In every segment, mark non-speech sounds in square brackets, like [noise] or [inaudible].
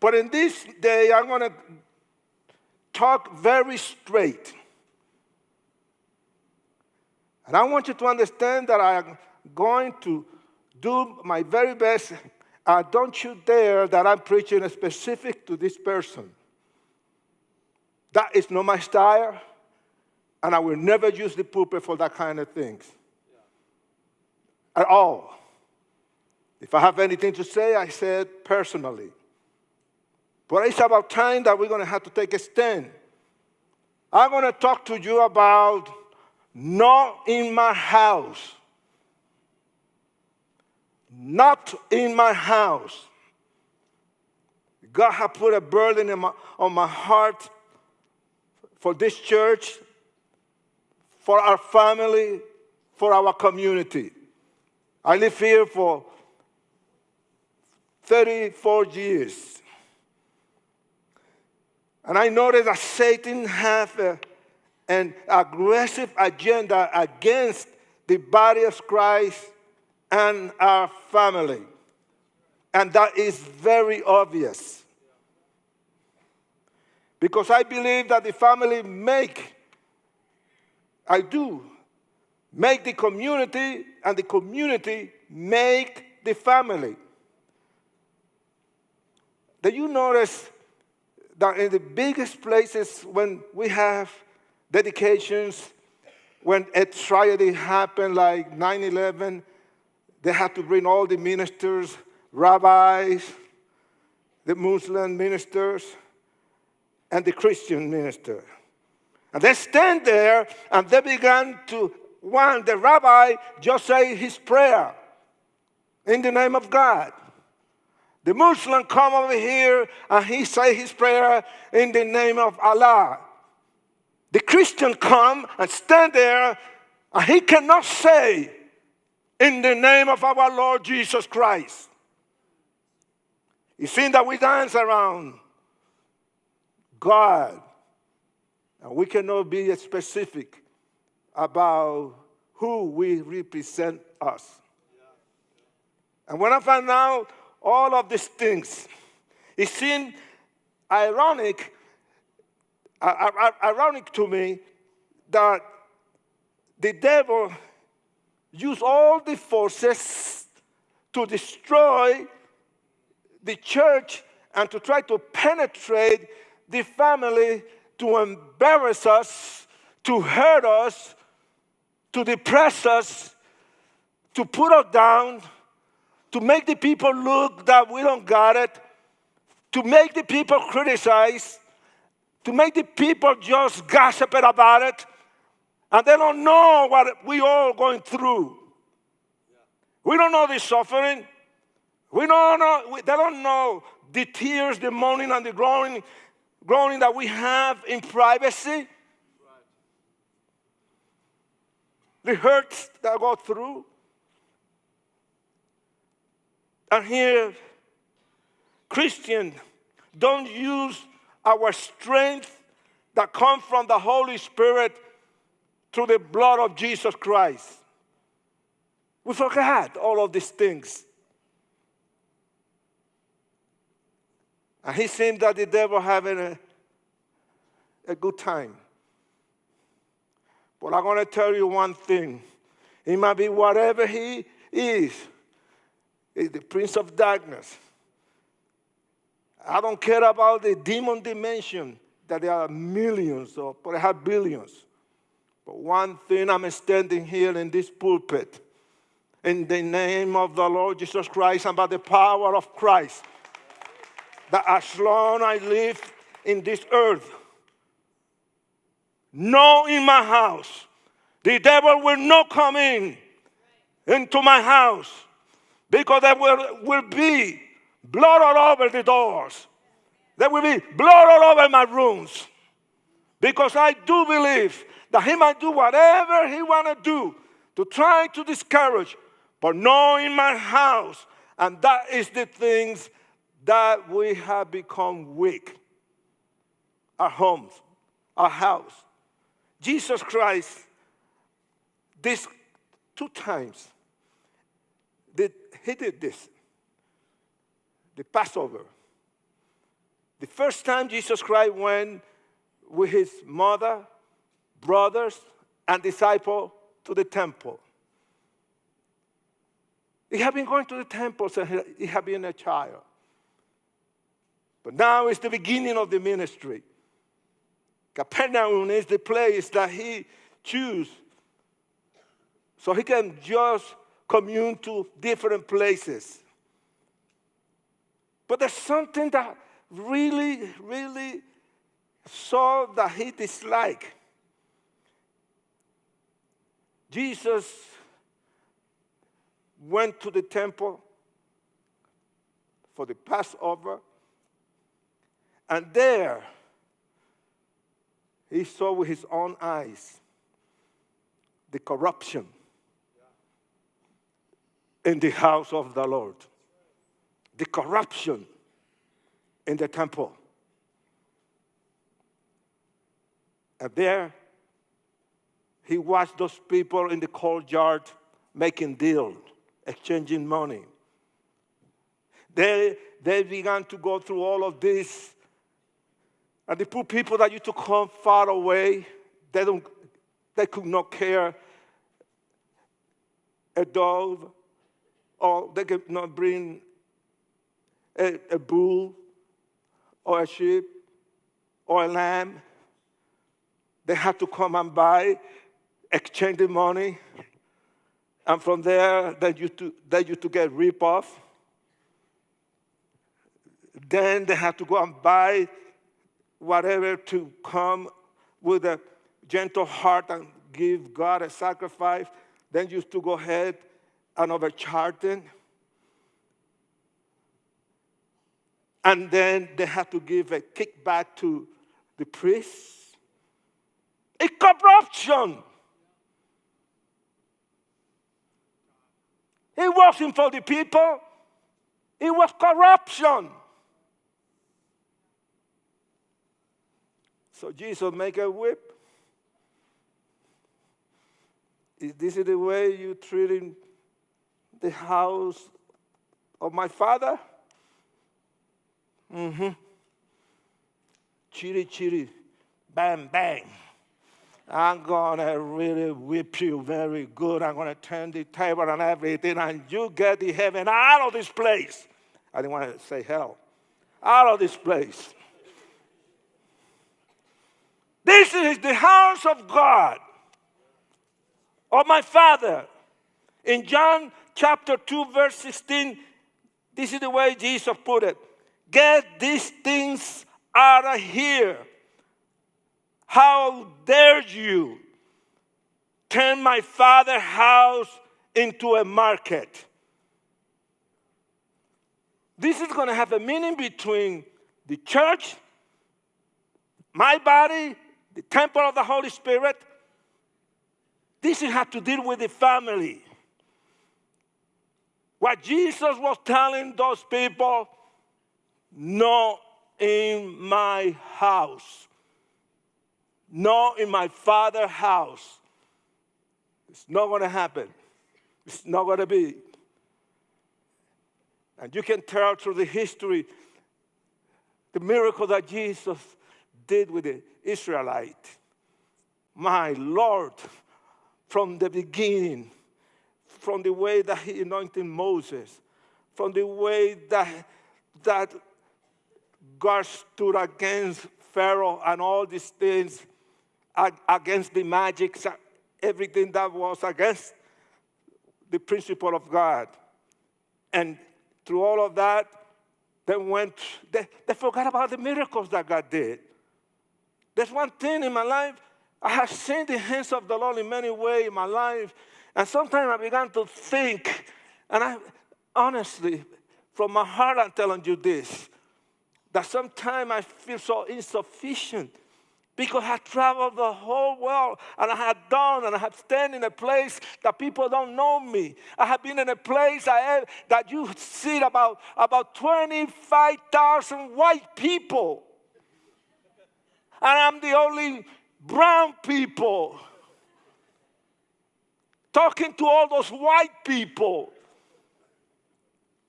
But in this day, I'm going to talk very straight. And I want you to understand that I'm going to do my very best. Uh, don't you dare that I'm preaching specific to this person. That is not my style, and I will never use the pulpit for that kind of things. At all. If I have anything to say, I say it personally. But it's about time that we're going to have to take a stand. I'm going to talk to you about not in my house. Not in my house. God has put a burden my, on my heart for this church, for our family, for our community. I live here for 34 years. And I noticed that Satan has an aggressive agenda against the body of Christ and our family. And that is very obvious. Because I believe that the family make, I do, make the community and the community make the family. Do you notice that in the biggest places when we have dedications, when a tragedy happened like 9-11, they had to bring all the ministers, rabbis, the Muslim ministers, and the Christian minister. And they stand there and they began to, one, the rabbi just say his prayer in the name of God. The Muslim come over here and he say his prayer in the name of Allah. The Christian come and stand there and he cannot say in the name of our Lord Jesus Christ. You see that we dance around God. And we cannot be specific about who we represent us. And when I found out all of these things, it seemed ironic, uh, uh, uh, ironic to me that the devil used all the forces to destroy the church and to try to penetrate the family to embarrass us, to hurt us, to depress us, to put us down, to make the people look that we don't got it, to make the people criticize, to make the people just gossip about it, and they don't know what we all going through. We don't know the suffering. We don't know, we, they don't know the tears, the moaning, and the groaning groaning that we have in privacy, the hurts that go through. And here, Christian, don't use our strength that comes from the Holy Spirit through the blood of Jesus Christ. We forgot all of these things. And he seemed that the devil having a, a good time. But I'm going to tell you one thing. He might be whatever he is. He's the prince of darkness. I don't care about the demon dimension that there are millions or perhaps billions. But one thing I'm standing here in this pulpit, in the name of the Lord Jesus Christ and by the power of Christ, that as long I live in this earth, no in my house, the devil will not come in into my house because there will, will be blood all over the doors. There will be blood all over my rooms. Because I do believe that he might do whatever he want to do to try to discourage, but no in my house. And that is the things that we have become weak. Our homes, our house. Jesus Christ, this two times, he did this. The Passover. The first time Jesus Christ went with his mother, brothers, and disciple to the temple. He had been going to the temple since he had been a child. But now is the beginning of the ministry. Capernaum is the place that he chose so he can just commune to different places. But there's something that really, really saw that he disliked. Jesus went to the temple for the Passover, and there he saw with his own eyes the corruption in the house of the Lord, the corruption in the temple. And there, he watched those people in the courtyard making deals, exchanging money. They, they began to go through all of this. And the poor people that used to come far away, they, don't, they could not care a dove, or they could not bring a, a bull or a sheep or a lamb. They had to come and buy, exchange the money, and from there, they used to, they used to get rip off. Then they had to go and buy whatever to come with a gentle heart and give God a sacrifice. Then used to go ahead and overcharge them. And then they had to give a kickback to the priests. A corruption. It wasn't for the people, it was corruption. So Jesus make a whip. Is this the way you treating the house of my father? Mm-hmm. Chitty chitty, bang bang. I'm gonna really whip you very good. I'm gonna turn the table and everything, and you get the heaven out of this place. I didn't want to say hell. Out of this place. This is the house of God, of my Father. In John chapter 2, verse 16, this is the way Jesus put it Get these things out of here. How dare you turn my father's house into a market? This is going to have a meaning between the church, my body, the temple of the Holy Spirit. This has to deal with the family. What Jesus was telling those people, not in my house, not in my father's house. It's not going to happen. It's not going to be. And you can tell through the history the miracle that Jesus did with the Israelite. My Lord, from the beginning, from the way that he anointed Moses, from the way that, that God stood against Pharaoh and all these things, against the magics, everything that was against the principle of God. And through all of that, they went, they, they forgot about the miracles that God did. There's one thing in my life, I have seen the hands of the Lord in many ways in my life. And sometimes I began to think, and I honestly, from my heart, I'm telling you this that sometimes I feel so insufficient because I traveled the whole world and I had done and I have stand in a place that people don't know me. I have been in a place I, that you see about, about 25,000 white people. And I'm the only brown people talking to all those white people.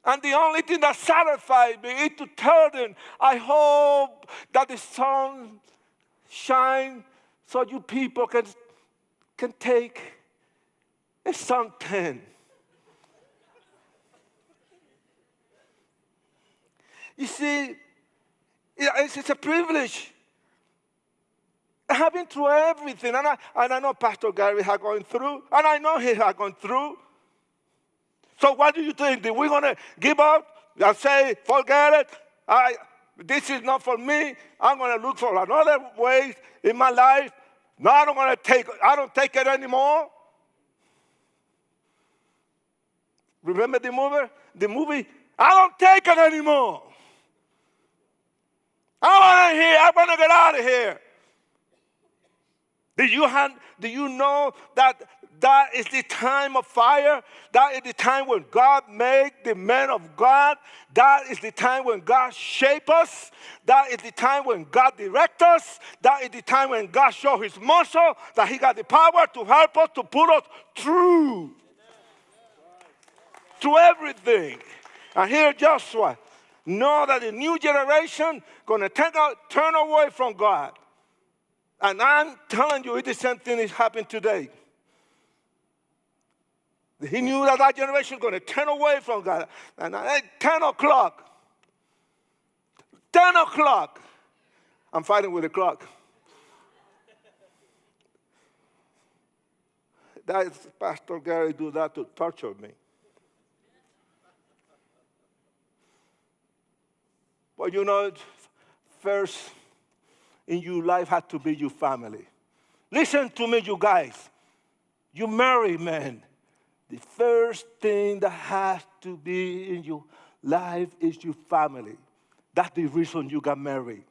And the only thing that satisfied me is to tell them, I hope that the sun shine so you people can, can take a. You see, it's a privilege. I have been through everything, and I, and I know Pastor Gary had gone through, and I know he had gone through. So what do you think? Are we going to give up and say, forget it? I, this is not for me. I'm going to look for another way in my life. No, I don't want to take, I don't take it anymore. Remember the movie? The movie, I don't take it anymore. I want to hear, I want to get out of here. Do you, have, do you know that that is the time of fire. That is the time when God made the men of God. That is the time when God shape us. That is the time when God direct us. That is the time when God show his muscle, that he got the power to help us, to put us through. To everything. And here Joshua, know that the new generation gonna turn away from God. And I'm telling you, it is something that happened today. He knew that that generation was going to turn away from God. And at 10 o'clock, 10 o'clock, I'm fighting with the clock. That is Pastor Gary do that to torture me. But you know, first in your life had to be your family. Listen to me, you guys. You marry men the first thing that has to be in your life is your family. That's the reason you got married.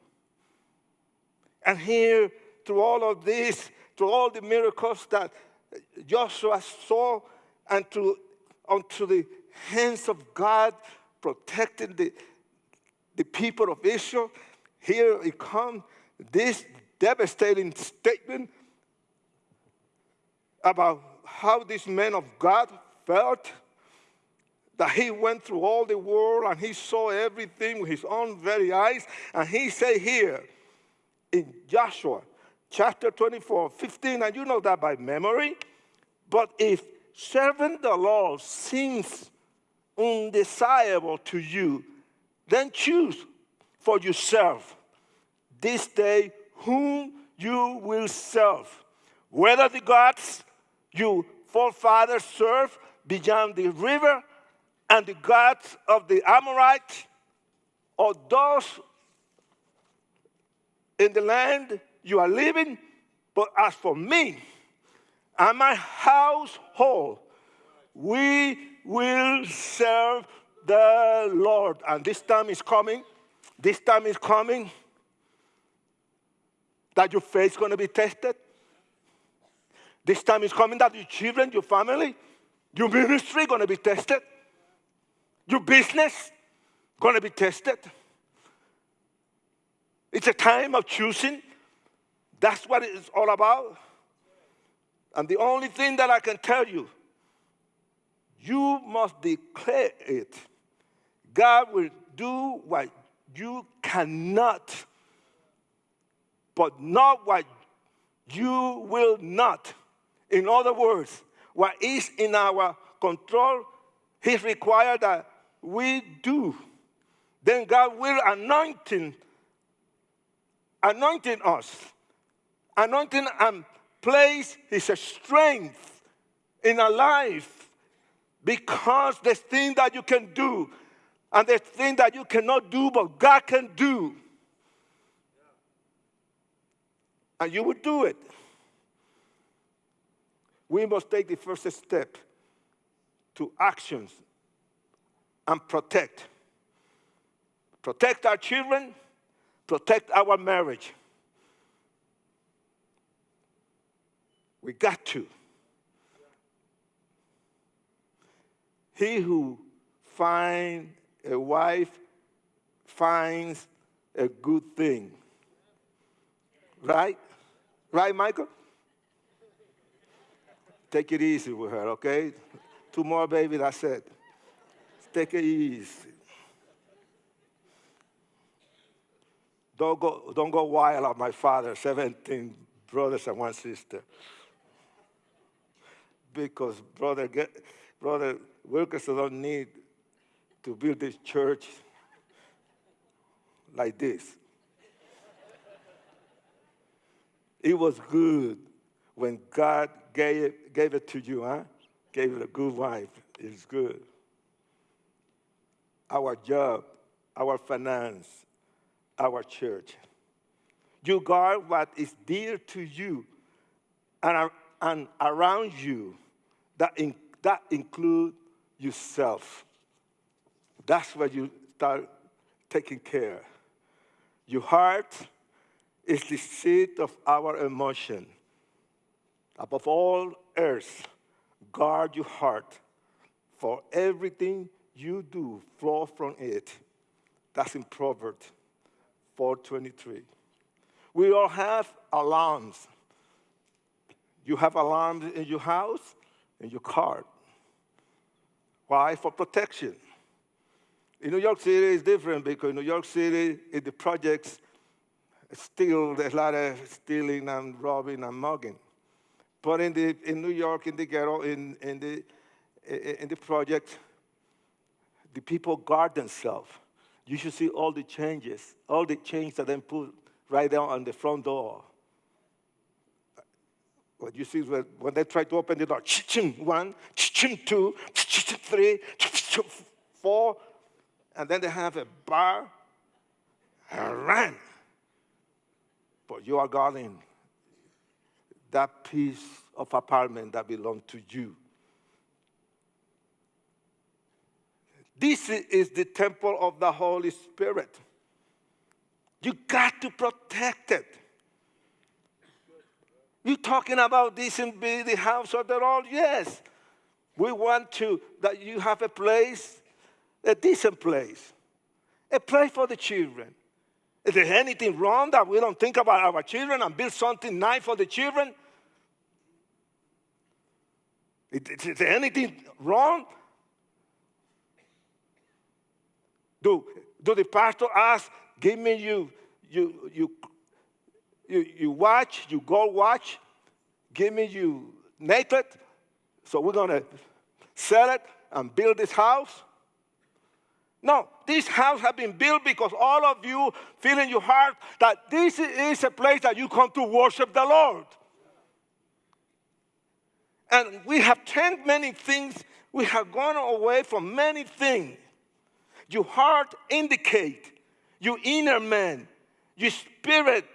And here, through all of this, through all the miracles that Joshua saw, and to, unto the hands of God protecting the, the people of Israel, here it comes this devastating statement about how this man of God felt that he went through all the world and he saw everything with his own very eyes. And he said here in Joshua chapter 24, 15, and you know that by memory. But if serving the Lord seems undesirable to you, then choose for yourself this day whom you will serve, whether the gods you forefathers served beyond the river and the gods of the Amorites or those in the land you are living. But as for me and my household, we will serve the Lord. And this time is coming. This time is coming that your faith is going to be tested. This time is coming that your children, your family, your ministry going to be tested. Your business going to be tested. It's a time of choosing. That's what it's all about. And the only thing that I can tell you, you must declare it. God will do what you cannot, but not what you will not. In other words, what is in our control, He required that we do. Then God will anointing, anointing us, anointing and place His strength in our life because the thing that you can do and the thing that you cannot do, but God can do. And you will do it we must take the first step to actions and protect. Protect our children, protect our marriage. We got to. He who finds a wife finds a good thing. Right? Right, Michael? Take it easy with her, okay? Two more, baby, that's it. take it easy. Don't go, don't go wild on my father, 17 brothers and one sister. Because brother, get, brother Wilkerson don't need to build this church like this. It was good when God gave it, gave it to you, huh? Gave it a good wife. It's good. Our job, our finance, our church. You guard what is dear to you and, and around you. That, in, that include yourself. That's where you start taking care. Your heart is the seat of our emotion. Above all else, guard your heart, for everything you do flow from it. That's in Proverbs 4.23. We all have alarms. You have alarms in your house, in your car. Why? For protection. In New York City, it's different because New York City, in the projects, still there's a lot of stealing and robbing and mugging. But in, the, in New York, in the ghetto, in, in, the, in the project, the people guard themselves. You should see all the changes, all the chains that they put right there on the front door. What you see is when they try to open the door, one, two, three, four, and then they have a bar and run. But you are guarding that piece of apartment that belongs to you. This is the temple of the Holy Spirit. You got to protect it. You talking about this and be the house of the Lord? Yes. We want to that you have a place, a decent place, a place for the children. Is there anything wrong that we don't think about our children and build something nice for the children? Is there anything wrong Do, do the pastor ask, give me you, you, you, you, you watch, you gold watch, give me you naked, so we're gonna sell it and build this house? No, this house has been built because all of you feel in your heart that this is a place that you come to worship the Lord. And we have turned many things, we have gone away from many things. Your heart indicate your inner man. Your spirit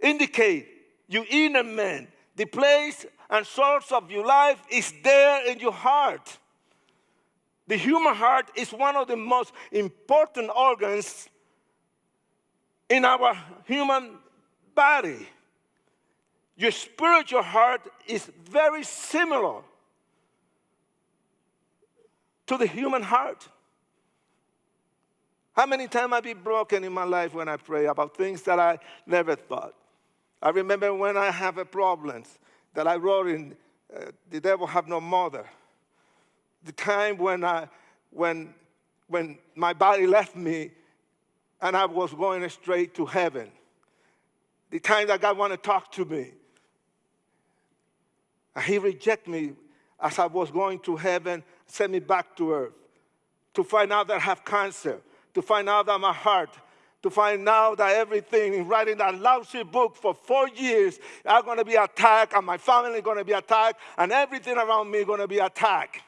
indicate your inner man. The place and source of your life is there in your heart. The human heart is one of the most important organs in our human body. Your spiritual heart is very similar to the human heart. How many times I've been broken in my life when I pray about things that I never thought? I remember when I have a problems that I wrote in uh, The Devil Have No Mother. The time when, I, when, when my body left me and I was going straight to heaven. The time that God wanted to talk to me. And he rejected me as I was going to heaven, sent me back to earth to find out that I have cancer to find out that my heart, to find out that everything in writing that lousy book for four years I'm going to be attacked, and my family is going to be attacked, and everything around me is going to be attacked.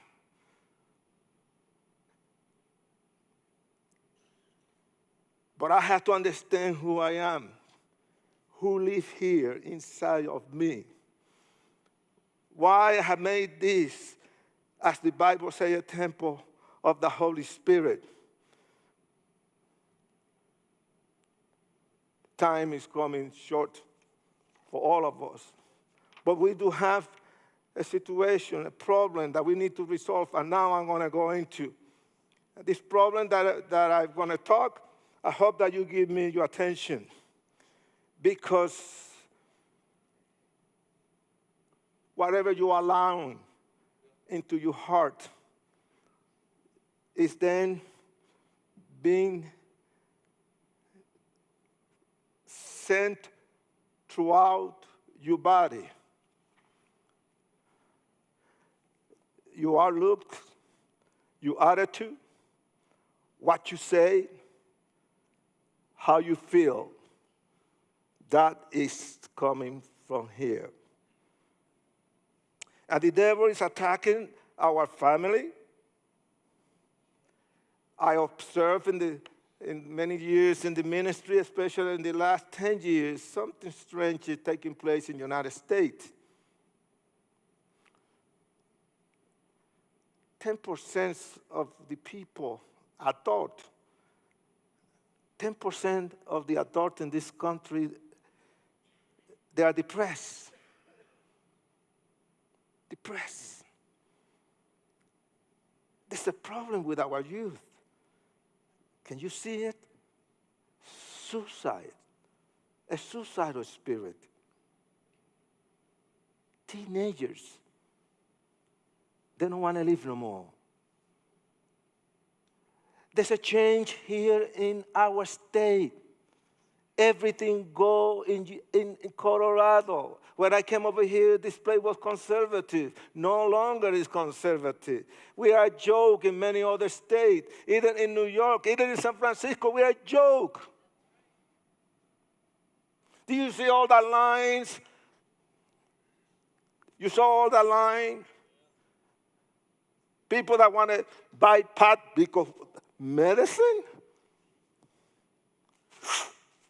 But I have to understand who I am, who live here inside of me. Why I have made this, as the Bible says, a temple of the Holy Spirit. time is coming short for all of us. But we do have a situation, a problem that we need to resolve, and now I'm going to go into. This problem that, that I'm going to talk, I hope that you give me your attention because whatever you allow into your heart is then being sent throughout your body. Your outlook, your attitude, what you say, how you feel, that is coming from here. And the devil is attacking our family. I observe in, the, in many years in the ministry, especially in the last 10 years, something strange is taking place in the United States. 10% of the people, adult, 10% of the adults in this country, they are depressed. Depressed. There's a problem with our youth. Can you see it? Suicide, a suicidal spirit. Teenagers, they don't want to live no more. There's a change here in our state. Everything go in, in, in, Colorado. When I came over here, this place was conservative. No longer is conservative. We are a joke in many other states. Even in New York, even in San Francisco, we are a joke. Do you see all the lines? You saw all the line? People that want to buy pot because medicine?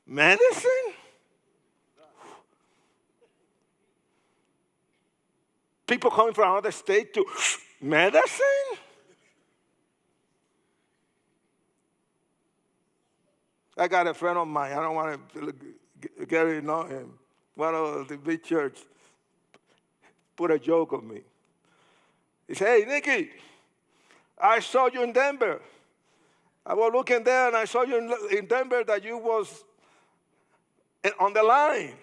Medicine? People coming from another state to medicine? I got a friend of mine, I don't want to, Gary eh, know him, one of the big church, put a joke on me. He said, hey, Nicky, I saw you in Denver. I was looking there and I saw you in Denver that you was eh, on the line.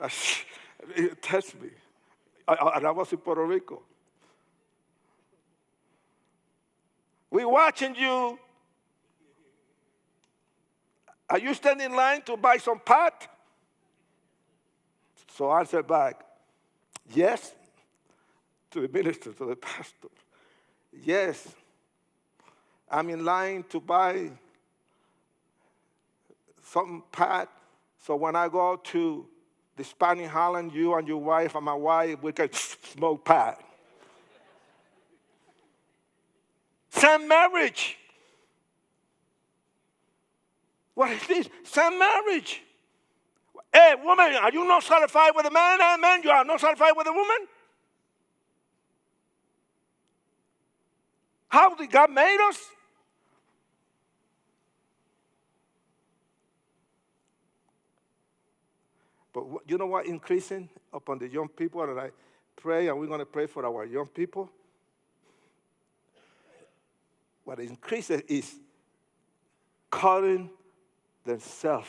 [laughs] touched me. and I was in Puerto Rico. We watching you. Are you standing in line to buy some pot? So I answered back, yes, to the minister, to the [laughs] pastor. Yes, I'm in line to buy some pot. So when I go to the Spanish Holland, you and your wife and my wife, we can smoke pot. Same marriage. What is this? Same marriage. Hey, woman, are you not satisfied with a man? Man, you are not satisfied with a woman? How did God made us? But you know what increasing upon the young people? And I pray, and we're going to pray for our young people. What increases is calling themselves.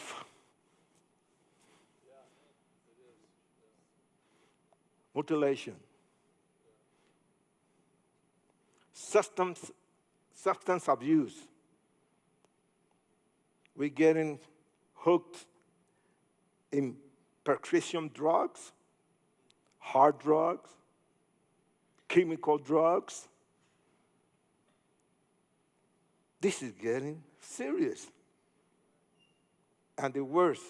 Mutilation. Substance, substance abuse. We're getting hooked in prescription drugs, hard drugs, chemical drugs. This is getting serious. And the worst,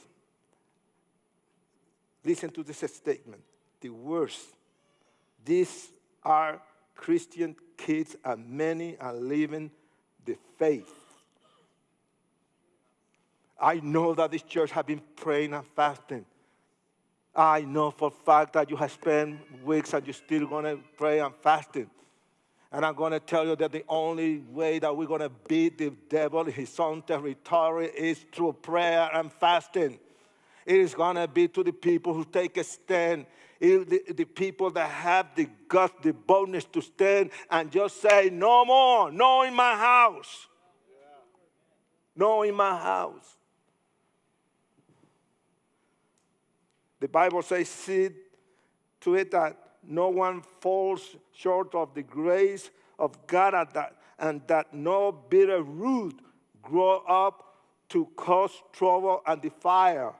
listen to this statement, the worst, these are Christian kids and many are living the faith. I know that this church has been praying and fasting. I know for fact that you have spent weeks and you're still going to pray and fasting. And I'm going to tell you that the only way that we're going to beat the devil in his own territory is through prayer and fasting. It is going to be to the people who take a stand, the, the people that have the guts, the boldness to stand and just say, no more, no in my house. No in my house. The Bible says, see to it that no one falls short of the grace of God that, and that no bitter root grow up to cause trouble and defile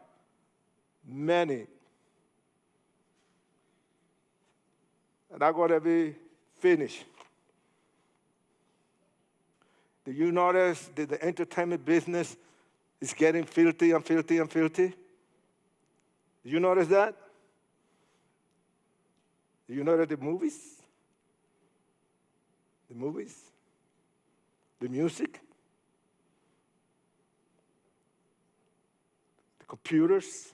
many. And I'm going to be finished. Do you notice that the entertainment business is getting filthy and filthy and filthy? Do you notice that? Do you notice the movies? The movies? The music? The computers?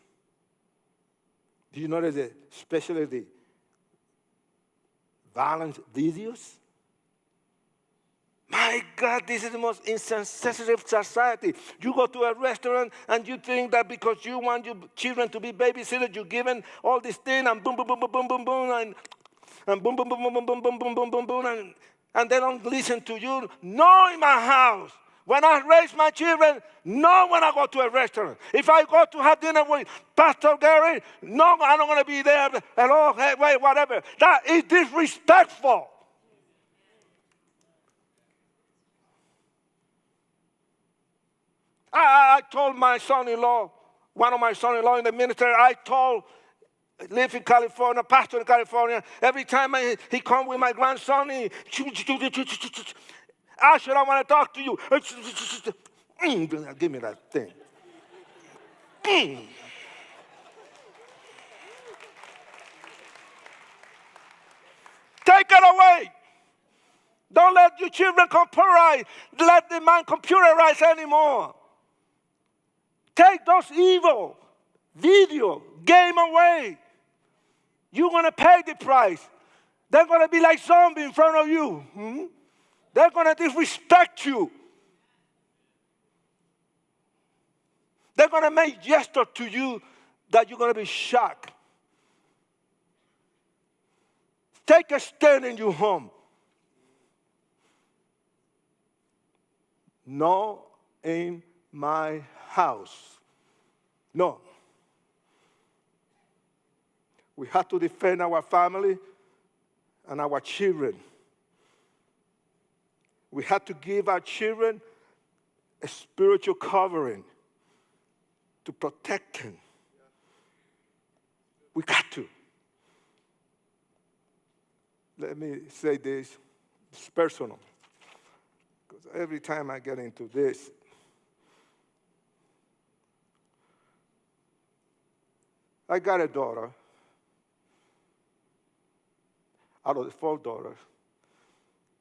Do you notice that especially the violent videos? My God, this is the most insensitive society. You go to a restaurant and you think that because you want your children to be babysitters, you're given all this thing and boom, boom, boom, boom, boom, boom, boom, and, and boom, boom, boom, boom, boom, boom, boom, boom, boom, boom, boom, and, and they don't listen to you. No, in my house. When I raise my children, no when I go to a restaurant. If I go to have dinner with Pastor Gary, no, I'm not going to be there. Hello, hey, wait, whatever. That is disrespectful. I, I told my son-in-law, one of my son-in-law in the military, I told, live in California, pastor in California, every time I, he come with my grandson, he, Asher, I want to talk to you. Give me that thing. Take it away. Don't let your children computerize. Let the man computerize anymore. Take those evil video game away. You're going to pay the price. They're going to be like zombies in front of you. Hmm? They're going to disrespect you. They're going to make gesture to you that you're going to be shocked. Take a stand in your home. No in my house. No. We have to defend our family and our children. We have to give our children a spiritual covering to protect them. We got to. Let me say this, it's personal. Because every time I get into this, I got a daughter. Out of the four daughters,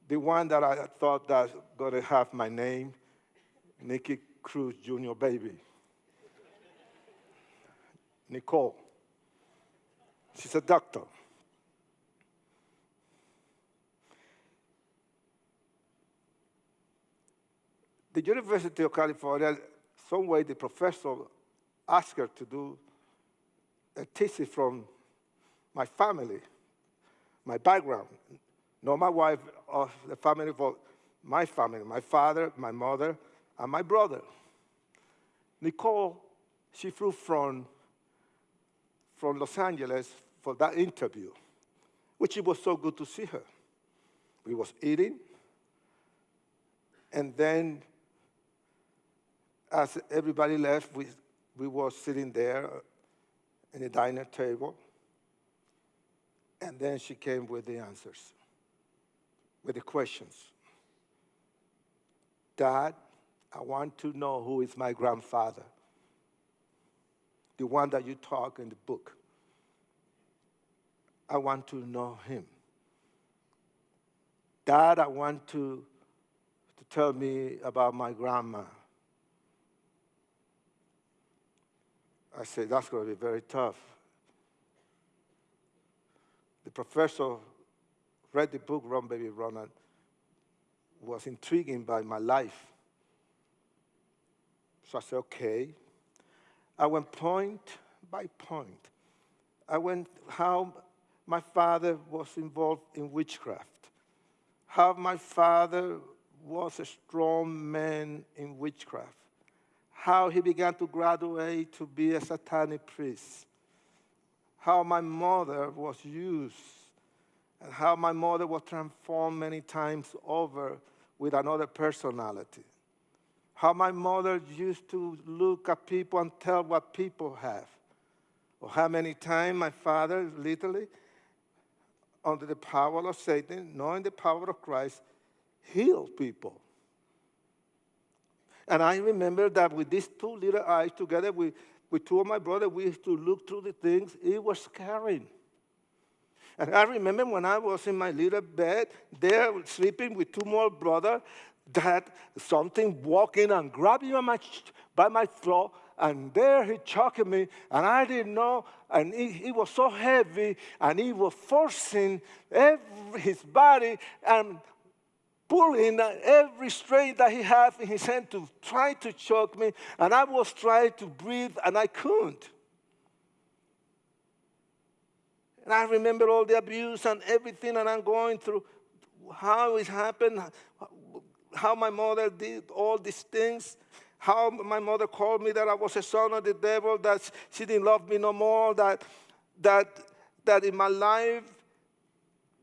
the one that I thought that to have my name, Nicky Cruz Jr. baby. Nicole. She's a doctor. The University of California, some way the professor asked her to do a thesis from my family, my background, not my wife or the family, but my family, my father, my mother, and my brother. Nicole, she flew from, from Los Angeles for that interview, which it was so good to see her. We was eating, and then as everybody left, we, we were sitting there in the diner table. And then she came with the answers, with the questions. Dad, I want to know who is my grandfather, the one that you talk in the book. I want to know him. Dad, I want to, to tell me about my grandma. I said, that's going to be very tough. The professor read the book, Run Baby Run, and was intriguing by my life. So I said, okay. I went point by point. I went how my father was involved in witchcraft, how my father was a strong man in witchcraft, how he began to graduate to be a satanic priest, how my mother was used, and how my mother was transformed many times over with another personality. How my mother used to look at people and tell what people have. Or how many times my father, literally, under the power of Satan, knowing the power of Christ, healed people. And I remember that with these two little eyes together with, with two of my brothers, we used to look through the things. It was scary. And I remember when I was in my little bed, there sleeping with two more brothers, that something walked in and grabbed me by my, by my throat, and there he choked me, and I didn't know, and he, he was so heavy, and he was forcing every, his body and pulling uh, every strength that he had in his hand to try to choke me, and I was trying to breathe, and I couldn't. And I remember all the abuse and everything that I'm going through, how it happened, how my mother did all these things, how my mother called me that I was a son of the devil, that she didn't love me no more, that, that, that in my life,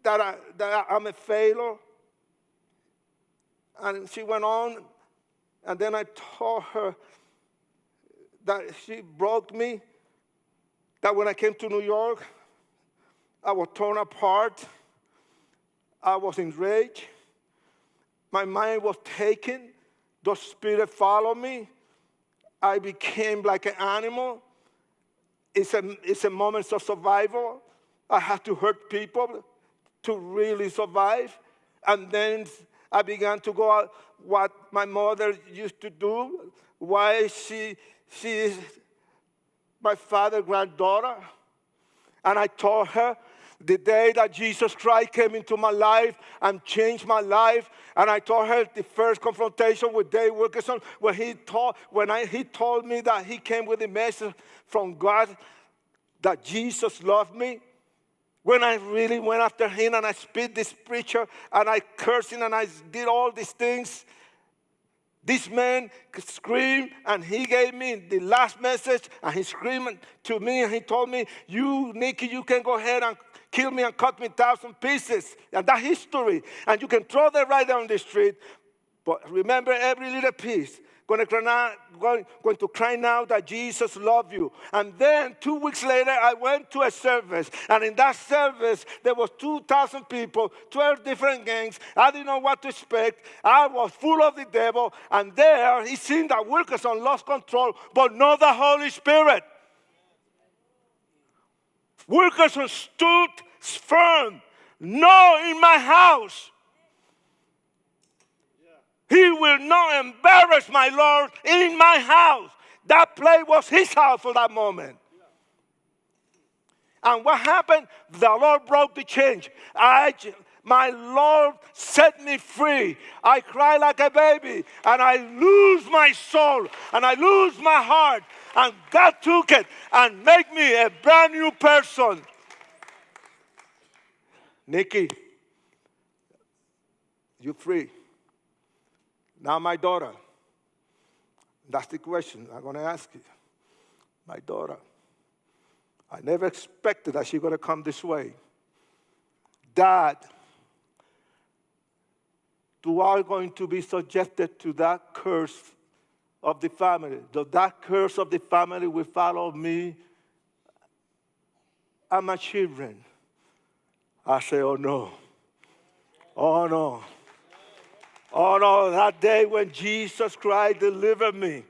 that, I, that I'm a failure. And she went on, and then I told her that she broke me, that when I came to New York, I was torn apart. I was enraged. My mind was taken. The spirit followed me. I became like an animal. It's a, it's a moment of survival. I had to hurt people to really survive. And then I began to go out what my mother used to do, why she, she is my father's granddaughter. And I told her the day that Jesus Christ came into my life and changed my life, and I told her the first confrontation with Dave Wilkerson, when he told, when I, he told me that he came with a message from God that Jesus loved me, when I really went after him and I spit this preacher and I cursed him and I did all these things, this man screamed and he gave me the last message and he screamed to me and he told me, you, Nicky, you can go ahead and kill me and cut me thousand pieces. And that history. And you can throw that right down the street. But remember every little piece. Going to, cry now that Jesus loved you. And then two weeks later, I went to a service. And in that service, there was 2,000 people, 12 different gangs. I didn't know what to expect. I was full of the devil. And there, it seemed that Wilkerson lost control, but not the Holy Spirit. Wilkerson stood firm. No, in my house. He will not embarrass my Lord in my house. That place was his house for that moment. And what happened? The Lord broke the change. I, my Lord set me free. I cry like a baby and I lose my soul and I lose my heart. And God took it and make me a brand new person. Nicky, you're free. Now, my daughter, that's the question I'm going to ask you. My daughter, I never expected that she's going to come this way. Dad, do I going to be subjected to that curse of the family? Does that curse of the family will follow me and my children? I say, oh no. Oh no. Oh no, that day when Jesus Christ delivered me,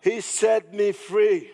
He set me free.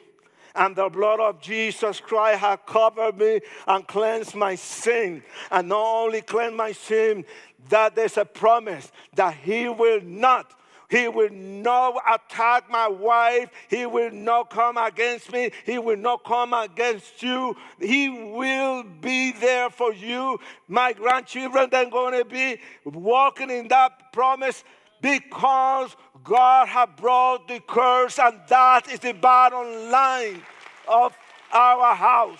And the blood of Jesus Christ has covered me and cleansed my sin. And not only cleansed my sin, that there's a promise that He will not he will not attack my wife. He will not come against me. He will not come against you. He will be there for you. My grandchildren they're going to be walking in that promise because God has brought the curse, and that is the bottom line of our house,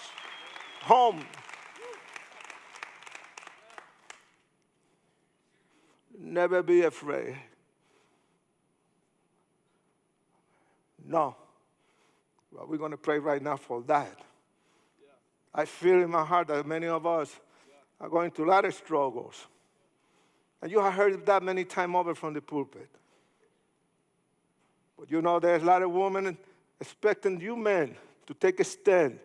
home. Never be afraid. No. Well, we're going to pray right now for that. Yeah. I feel in my heart that many of us yeah. are going through a lot of struggles. And you have heard that many times over from the pulpit. But you know, there's a lot of women expecting you men to take a stand.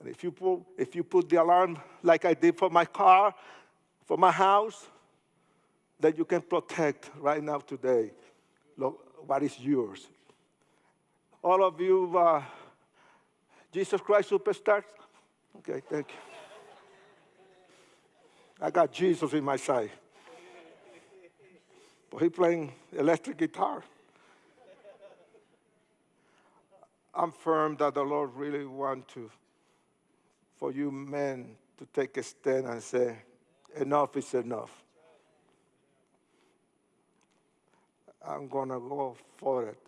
And if you if you put the alarm like I did for my car, for my house, that you can protect right now today what is yours. All of you, uh, Jesus Christ superstars? Okay, thank you. I got Jesus in my side. But he playing electric guitar. I'm firm that the Lord really want to, for you men to take a stand and say, enough is enough. I'm going to go for it.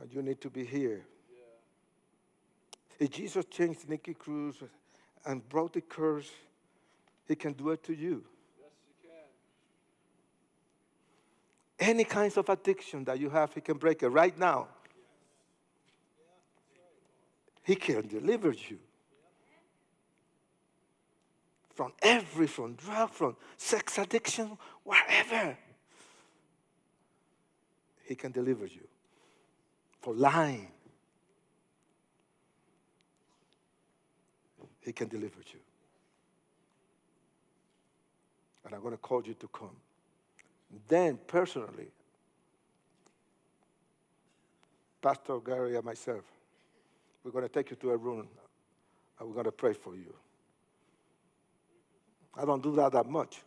And you need to be here. Yeah. If Jesus changed Nicky Cruz and brought the curse, he can do it to you. Yes, he can. Any kinds of addiction that you have, he can break it right now. He can deliver you from every, from drug, from sex addiction, wherever. He can deliver you. For lying, He can deliver you. And I'm going to call you to come. Then, personally, Pastor Gary and myself, we're going to take you to a room and we're going to pray for you. I don't do that that much.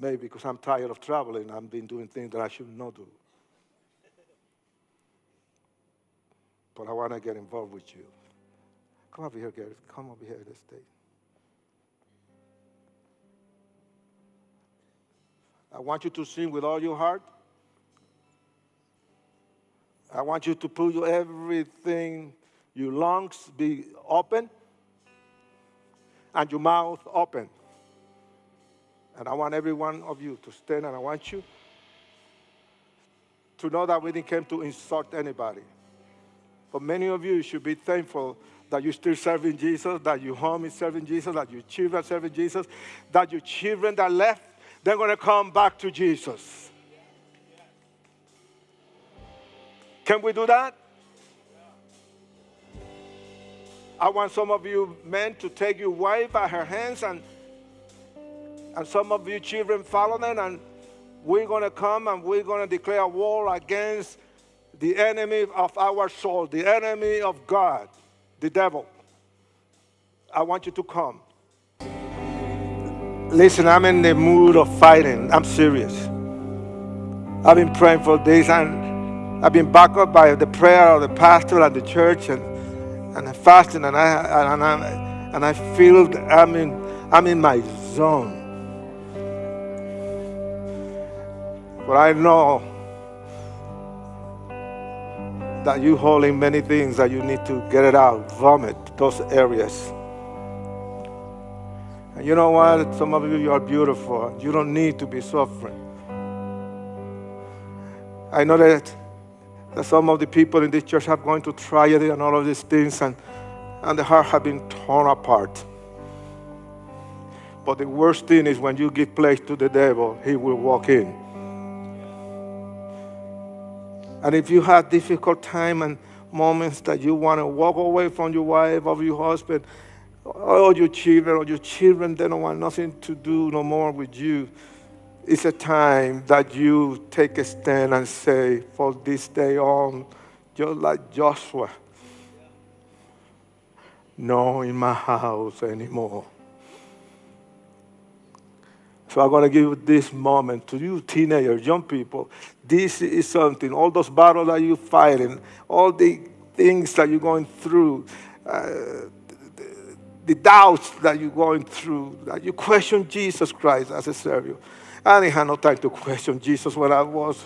Maybe because I'm tired of traveling, I've been doing things that I should not do. But I want to get involved with you. Come over here, Gary. Come over here this day. I want you to sing with all your heart. I want you to put your everything, your lungs be open and your mouth open. And I want every one of you to stand and I want you to know that we didn't come to insult anybody. But many of you should be thankful that you're still serving Jesus, that your home is serving Jesus, that your children are serving Jesus, that your children that left, they're going to come back to Jesus. Can we do that? I want some of you men to take your wife by her hands and and some of you children follow them and we're going to come and we're going to declare war against the enemy of our soul, the enemy of God, the devil. I want you to come. Listen, I'm in the mood of fighting. I'm serious. I've been praying for this and I've been backed up by the prayer of the pastor and the church and and I'm fasting and I and I and I feel I'm in I'm in my zone. But I know that you holding many things that you need to get it out, vomit those areas. And you know what? Some of you, you are beautiful. You don't need to be suffering. I know that that some of the people in this church have gone to tragedy and all of these things, and, and the heart have been torn apart. But the worst thing is when you give place to the devil, he will walk in. And if you have difficult time and moments that you want to walk away from your wife or your husband, or your children, or your children, they don't want nothing to do no more with you it's a time that you take a stand and say, for this day on, just like Joshua, no in my house anymore. So I'm going to give this moment to you teenagers, young people. This is something, all those battles that you're fighting, all the things that you're going through, uh, the, the doubts that you're going through, that you question Jesus Christ as a Savior. I didn't have no time to question Jesus when I was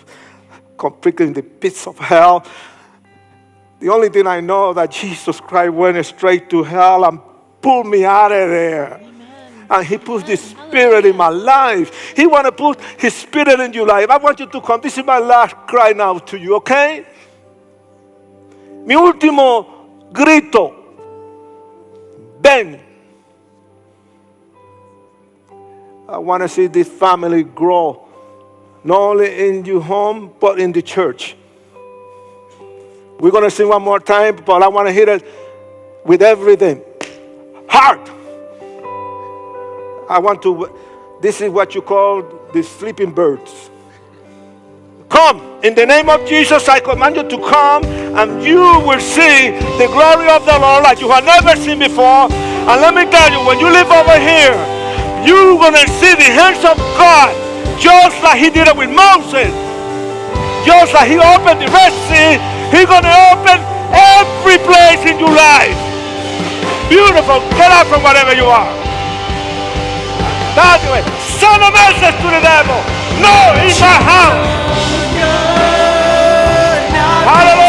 completely in the pits of hell. The only thing I know that Jesus Christ went straight to hell and pulled me out of there. Amen. And he put the spirit in my life. He want to put his spirit in your life. I want you to come. This is my last cry now to you, okay? Mi último grito, ven. I want to see this family grow, not only in your home, but in the church. We're going to sing one more time, but I want to hear it with everything. Heart. I want to, this is what you call the sleeping birds. Come, in the name of Jesus, I command you to come and you will see the glory of the Lord like you have never seen before. And let me tell you, when you live over here, you're going to see the hands of God just like He did it with Moses. Just like He opened the Red Sea, He's going to open every place in your life. Beautiful. Get out from whatever you are. That's the way. Send a message to the devil. No, in my house. Hallelujah.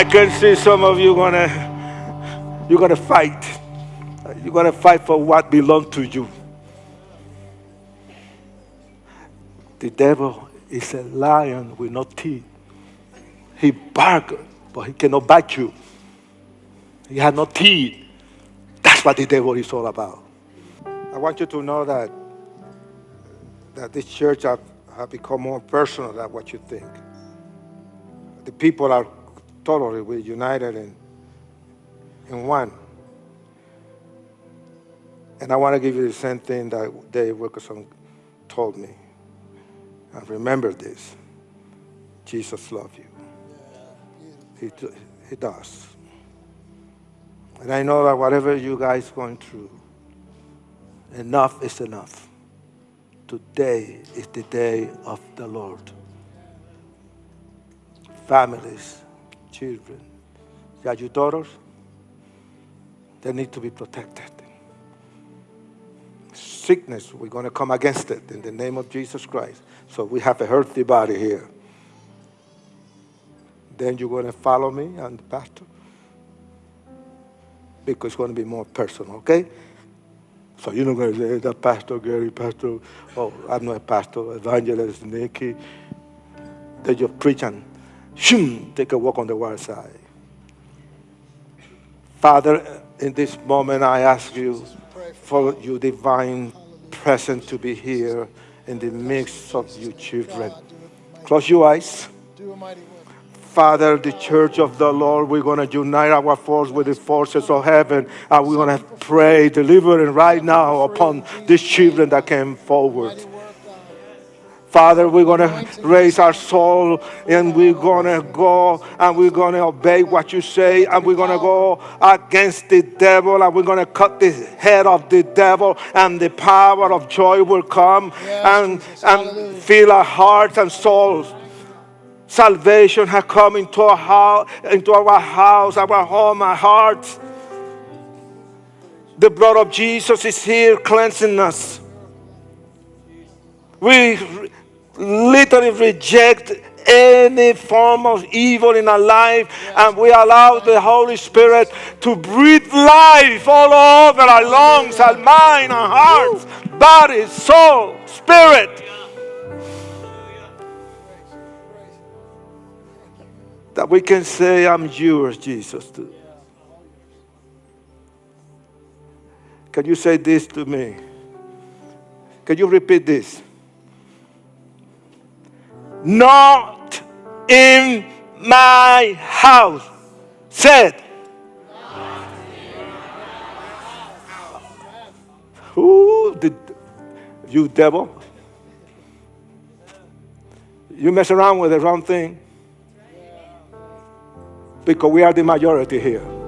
I can see some of you gonna you're gonna fight. You're gonna fight for what belongs to you. The devil is a lion with no teeth. He barks, but he cannot bite you. He has no teeth. That's what the devil is all about. I want you to know that that this church have, have become more personal than what you think. The people are totally we united in, in one. And I want to give you the same thing that Dave Wilkerson told me. And remember this Jesus loves you. He, he does. And I know that whatever you guys going through, enough is enough. Today is the day of the Lord. Families, children, yeah, your daughters, they need to be protected. Sickness, we're going to come against it in the name of Jesus Christ. So we have a healthy body here. Then you're going to follow me and the pastor because it's going to be more personal, okay? So you're not going to say, that Pastor Gary, Pastor, oh, I'm not a pastor, evangelist Nicky. They just preach shoom, take a walk on the wild side. Father, in this moment, I ask you for your divine presence to be here in the midst of your children. Close your eyes. Father, the church of the Lord, we're going to unite our force with the forces of heaven and we're going to pray delivering right now upon these children that came forward. Mighty work, God. Father, we're going to raise our soul and we're going to go and we're going to obey what you say and we're going to go against the devil and we're going to cut the head of the devil and the power of joy will come and, and fill our hearts and souls. Salvation has come into our house, into our house, our home, our hearts. The blood of Jesus is here cleansing us. We literally reject any form of evil in our life, and we allow the Holy Spirit to breathe life all over our lungs, our mind, our hearts, body, soul, spirit. That we can say, I'm yours, Jesus. Can you say this to me? Can you repeat this? Not in my house. Said. Who did you devil? You mess around with the wrong thing because we are the majority here.